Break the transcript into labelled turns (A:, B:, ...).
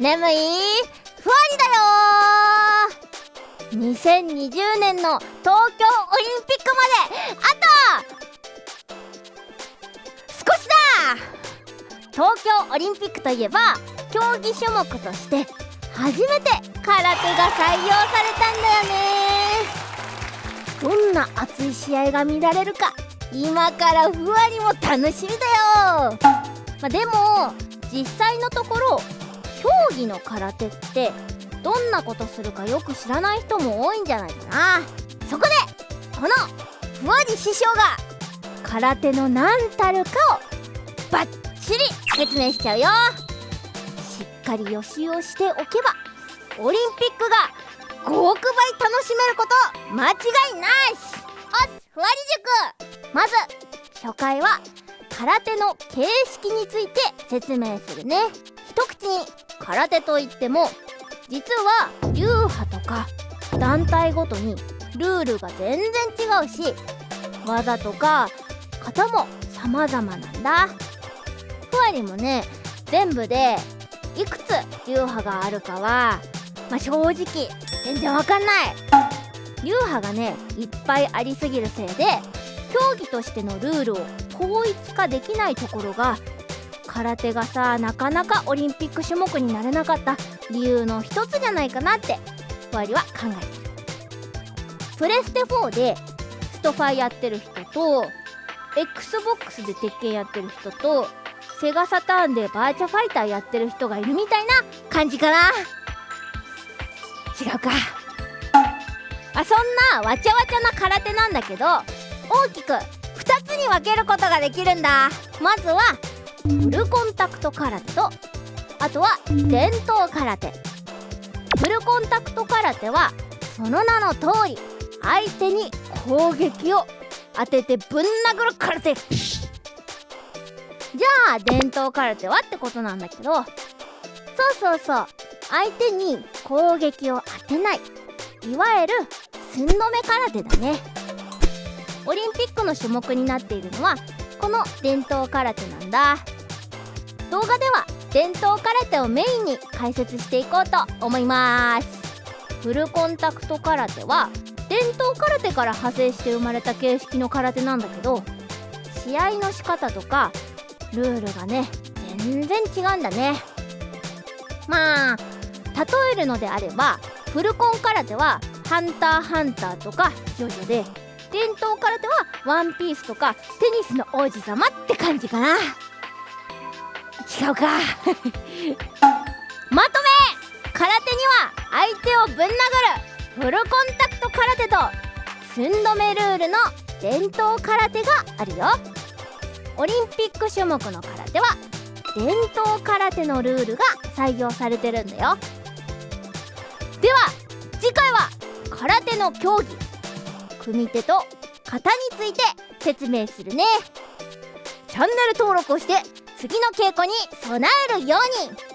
A: 眠いふわりだよ2020年の東京オリンピックまで。あと少しだ。東京オリンピックといえば競技種目として初めて空手が採用されたんだよね。どんな熱い試合が見られるか今からふわりも楽しみだよ、まあ、でも実際のところ競技の空手ってどんなことするかよく知らない人も多いんじゃないかな。そこでこのふわり師匠が空手の何たるかをバッチリ説明しちゃうよ。しっかり予習をしておけばオリンピックが5億倍楽しめること間違いなし。おっふわり塾。まず初回は空手の形式について説明するね。一口に空手といっても実は流派とか団体ごとにルールが全然違うし技とか型も様々なんだ。ふわりもね全部でいくつ流派があるかはまあ、正直全然わかんない。流派がねいっぱいありすぎるせいで競技としてのルールを統一化できないところが空手がさなかなかオリンピック種目になれなかった理由の一つじゃないかなってふわりは考えてる。プレステ4でストファイやってる人と XBOX で鉄拳やってる人とセガサターンでバーチャファイターやってる人がいるみたいな感じかな。違うか。あそんなわちゃわちゃな空手なんだけど大きく2つに分けることができるんだ。まずはフルコンタクト空手とあとは伝統空手。フルコンタクト空手はその名の通り相手に攻撃を当ててぶん殴る空手。じゃあ伝統空手はってことなんだけどそうそうそう相手に攻撃を当てないいわゆる寸止め空手だね。オリンピックの種目になっているのはこの伝統空手なんだ。動画では伝統空手をメインに解説していこうと思います。フルコンタクト空手は伝統空手から派生して生まれた形式の空手なんだけど試合の仕方とかルールがね全然違うんだね。まあ例えるのであればフルコン空手は「ハンターハンター」とか「ジョジョ」で伝統空手は「ワンピース」とか「テニスの王子様」って感じかな。違うか。まとめ。空手には相手をぶん殴る。フルコンタクト空手と寸止めルールの伝統空手があるよ。オリンピック種目の空手は伝統空手のルールが採用されてるんだよ。では次回は空手の競技。組手と型について説明するね。チャンネル登録をして次の稽古に備えるように。